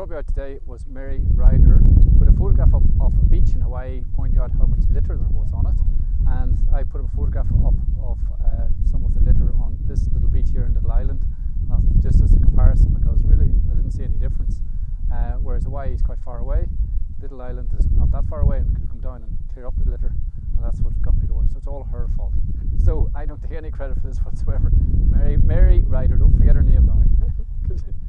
out today was Mary Ryder put a photograph up of a beach in Hawaii pointing out how much litter there was on it. And I put a photograph up of uh, some of the litter on this little beach here in Little Island. Uh, just as a comparison because really I didn't see any difference. Uh, whereas Hawaii is quite far away. Little Island is not that far away and we could come down and clear up the litter and that's what got me going. So it's all her fault. So I don't take any credit for this whatsoever. Mary, Mary Ryder don't forget her name now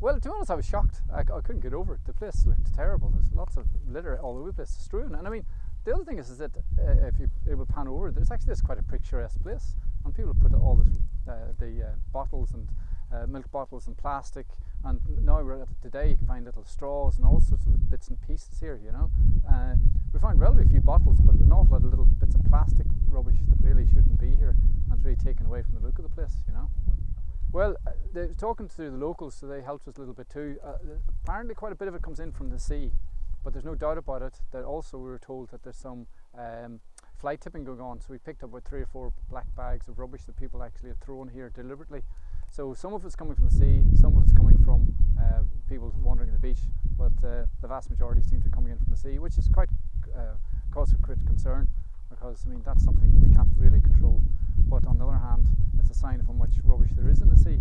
Well, to be honest, I was shocked. I, I, couldn't get over it. The place looked terrible. There's lots of litter all over the place, strewn. And I mean, the other thing is, is that uh, if you're able pan over, there's actually this quite a picturesque place, and people have put all this, uh, the uh, bottles and uh, milk bottles and plastic, and now we're at today you can find little straws and all sorts of bits and pieces here. You know, uh, we find relatively few bottles, but an awful lot of little bits of plastic rubbish that really shouldn't be here, and it's really taken away from the look of the place. You know. Well, uh, they're talking to the locals, so they helped us a little bit too. Uh, apparently, quite a bit of it comes in from the sea, but there's no doubt about it that also we were told that there's some um, fly tipping going on. So we picked up about three or four black bags of rubbish that people actually had thrown here deliberately. So some of it's coming from the sea, some of it's coming from uh, people wandering the beach, but uh, the vast majority seem to be coming in from the sea, which is quite uh, cause for great concern because I mean that's something that we can't really control. But on the other hand, it's a sign of how much rubbish there is in the sea.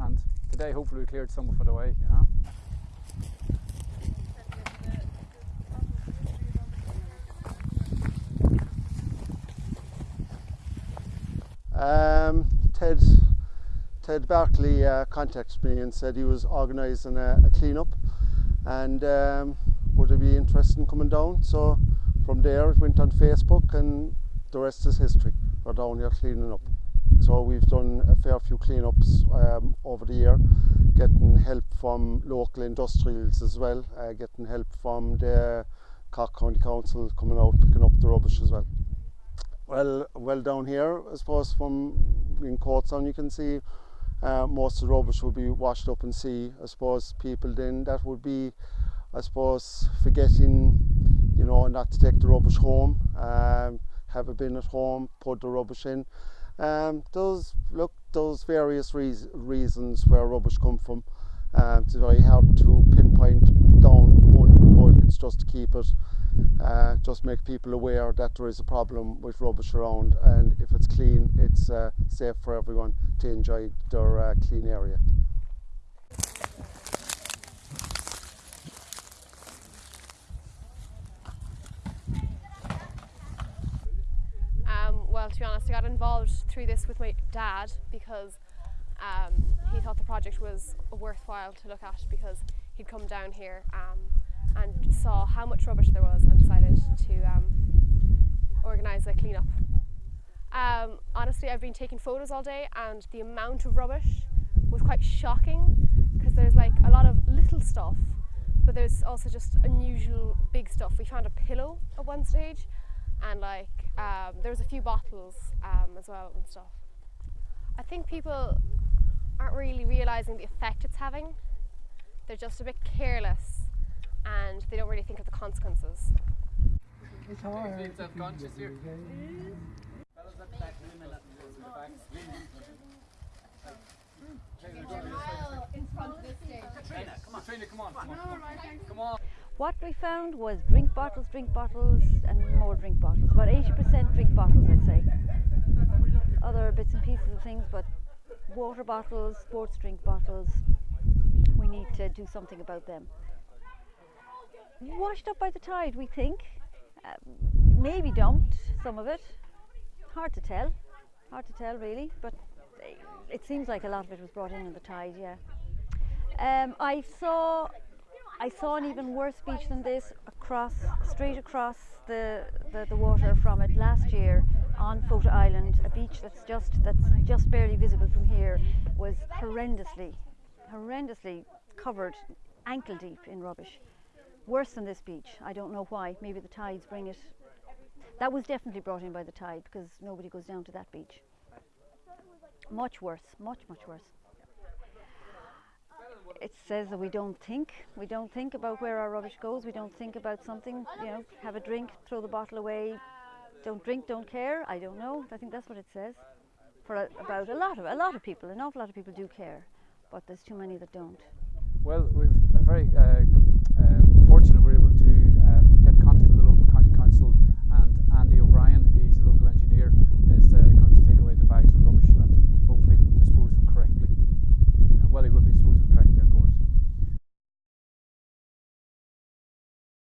And today, hopefully, we cleared some of it away. You know. Um, Ted Ted Barkley uh, contacted me and said he was organising a, a clean-up and um, would I be interested in coming down so from there it went on Facebook and the rest is history we're down here cleaning up so we've done a fair few cleanups um, over the year getting help from local industrials as well uh, getting help from the Cork County Council coming out picking up the rubbish as well well well down here I suppose from in Courtstown you can see uh, most of the rubbish will be washed up in sea. I suppose people then that would be, I suppose, forgetting, you know, not to take the rubbish home, um, have a bin at home, put the rubbish in. Um, those look those various reas reasons where rubbish come from. Um, it's very hard to pinpoint down one, but it's just to keep it uh, just make people aware that there is a problem with rubbish around and if it's clean it's uh, safe for everyone to enjoy their uh, clean area. Um, well to be honest I got involved through this with my dad because um, he thought the project was worthwhile to look at because he'd come down here um, and saw how much rubbish there was and decided to um, organise a clean-up. Um, honestly, I've been taking photos all day and the amount of rubbish was quite shocking because there's like a lot of little stuff but there's also just unusual big stuff. We found a pillow at one stage and like um, there was a few bottles um, as well and stuff. I think people aren't really realising the effect it's having. They're just a bit careless and they don't really think of the consequences. It's hard. What we found was drink bottles, drink bottles and more drink bottles. About 80% drink bottles I'd say. Other bits and pieces of things but water bottles, sports drink bottles, we need to do something about them washed up by the tide, we think. Uh, maybe dumped, some of it. Hard to tell. Hard to tell, really. But it seems like a lot of it was brought in in the tide, yeah. Um, I saw I saw an even worse beach than this across, straight across the, the, the water from it last year on Fota Island, a beach that's just that's just barely visible from here, was horrendously, horrendously covered ankle deep in rubbish worse than this beach. I don't know why. Maybe the tides bring it. That was definitely brought in by the tide because nobody goes down to that beach. Much worse, much, much worse. It says that we don't think, we don't think about where our rubbish goes, we don't think about something, you know, have a drink, throw the bottle away, don't drink, don't care, I don't know, I think that's what it says. For a, about a lot of, a lot of people, an awful lot of people do care, but there's too many that don't. Well, we've very uh,